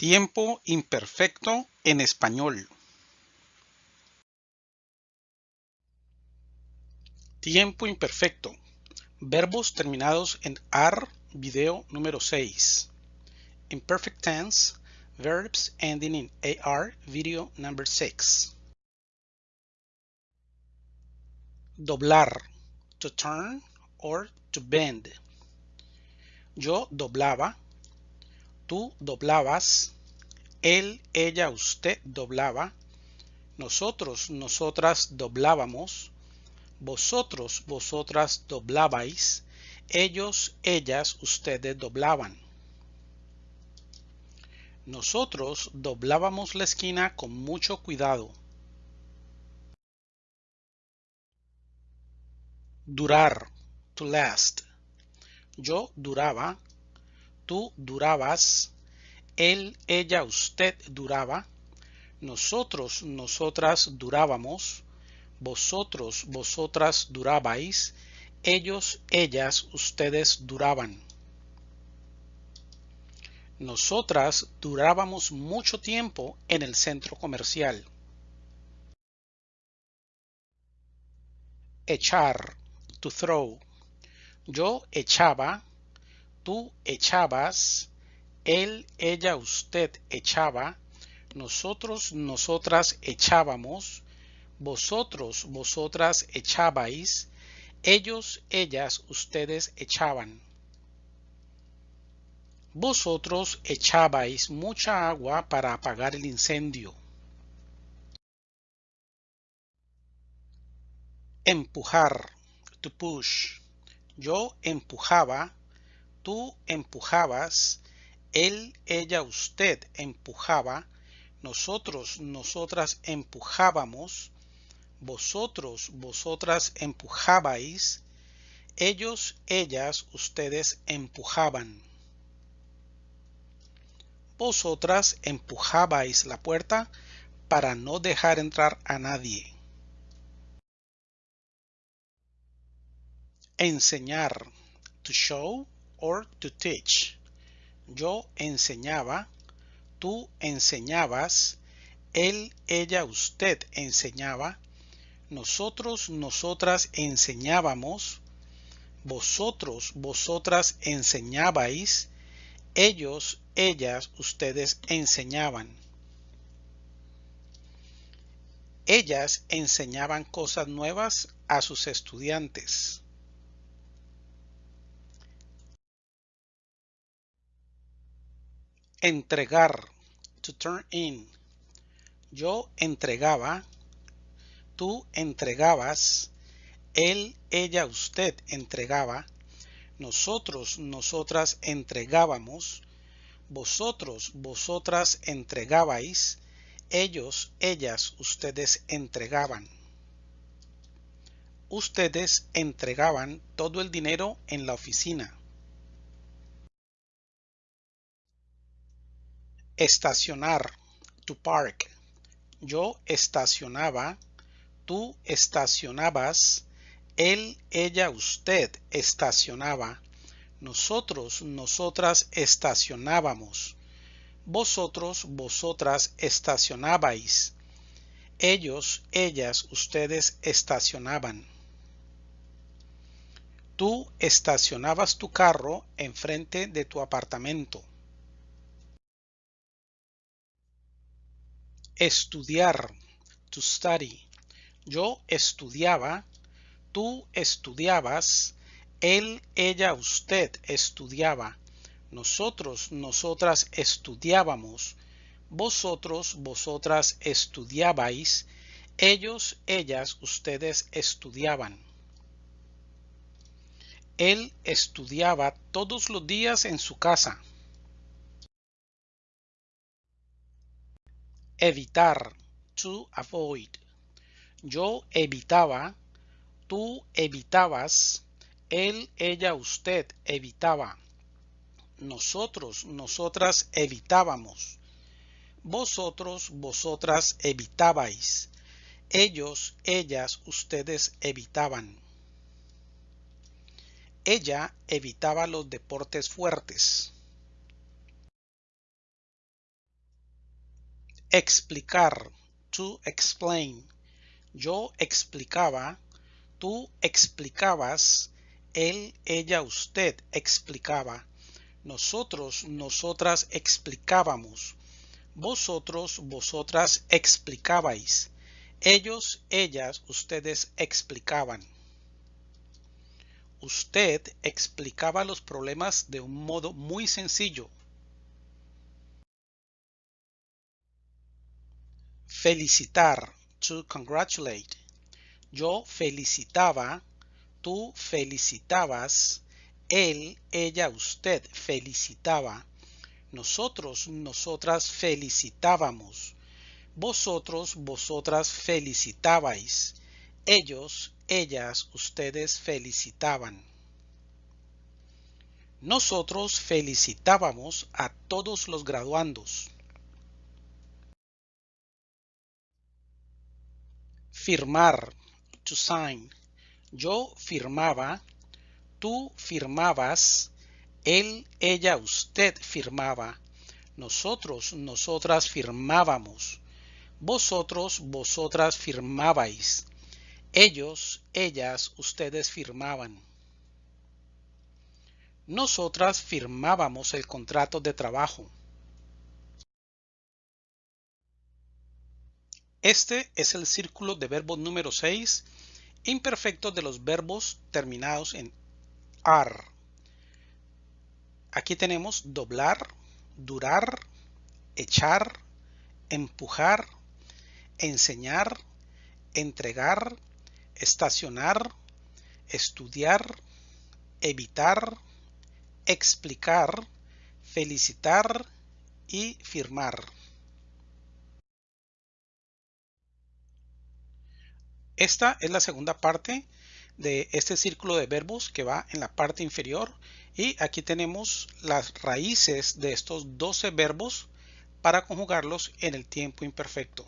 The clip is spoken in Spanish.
Tiempo imperfecto en español. Tiempo imperfecto. Verbos terminados en AR, video número 6. Imperfect tense, verbs ending in AR, video number 6. Doblar, to turn or to bend. Yo doblaba, tú doblabas, él, ella, usted doblaba, nosotros, nosotras doblábamos, vosotros, vosotras doblabais, ellos, ellas, ustedes doblaban. Nosotros doblábamos la esquina con mucho cuidado. Durar, to last. Yo duraba, tú durabas, él, ella, usted duraba, nosotros, nosotras durábamos, vosotros, vosotras durabais, ellos, ellas, ustedes duraban. Nosotras durábamos mucho tiempo en el centro comercial. Echar, to throw. Yo echaba, tú echabas, él, ella, usted echaba, nosotros, nosotras echábamos, vosotros, vosotras echabais, ellos, ellas, ustedes echaban. Vosotros echabais mucha agua para apagar el incendio. Empujar, to push. Yo empujaba, tú empujabas, él, ella, usted empujaba, nosotros, nosotras empujábamos, vosotros, vosotras empujabais, ellos, ellas, ustedes empujaban. Vosotras empujabais la puerta para no dejar entrar a nadie. Enseñar, to show to teach. Yo enseñaba, tú enseñabas, él, ella, usted enseñaba, nosotros, nosotras enseñábamos, vosotros, vosotras enseñabais, ellos, ellas, ustedes enseñaban. Ellas enseñaban cosas nuevas a sus estudiantes. Entregar, to turn in. Yo entregaba, tú entregabas, él, ella, usted entregaba, nosotros, nosotras entregábamos, vosotros, vosotras entregabais, ellos, ellas, ustedes entregaban. Ustedes entregaban todo el dinero en la oficina. Estacionar, to park. Yo estacionaba, tú estacionabas, él, ella, usted estacionaba, nosotros, nosotras estacionábamos, vosotros, vosotras estacionabais, ellos, ellas, ustedes estacionaban. Tú estacionabas tu carro enfrente de tu apartamento. Estudiar, to study. Yo estudiaba, tú estudiabas, él, ella, usted estudiaba, nosotros, nosotras estudiábamos, vosotros, vosotras estudiabais, ellos, ellas, ustedes estudiaban. Él estudiaba todos los días en su casa. Evitar, to avoid. Yo evitaba, tú evitabas, él, ella, usted evitaba. Nosotros, nosotras evitábamos. Vosotros, vosotras evitabais. Ellos, ellas, ustedes evitaban. Ella evitaba los deportes fuertes. Explicar. To explain. Yo explicaba. Tú explicabas. Él, ella, usted explicaba. Nosotros, nosotras explicábamos. Vosotros, vosotras explicabais. Ellos, ellas, ustedes explicaban. Usted explicaba los problemas de un modo muy sencillo. Felicitar. To congratulate. Yo felicitaba. Tú felicitabas. Él, ella, usted felicitaba. Nosotros, nosotras felicitábamos. Vosotros, vosotras felicitabais. Ellos, ellas, ustedes felicitaban. Nosotros felicitábamos a todos los graduandos. Firmar. To sign. Yo firmaba. Tú firmabas. Él, ella, usted firmaba. Nosotros, nosotras firmábamos. Vosotros, vosotras firmabais. Ellos, ellas, ustedes firmaban. Nosotras firmábamos el contrato de trabajo. Este es el círculo de verbos número 6, imperfecto de los verbos terminados en AR. Aquí tenemos doblar, durar, echar, empujar, enseñar, entregar, estacionar, estudiar, evitar, explicar, felicitar y firmar. Esta es la segunda parte de este círculo de verbos que va en la parte inferior y aquí tenemos las raíces de estos 12 verbos para conjugarlos en el tiempo imperfecto.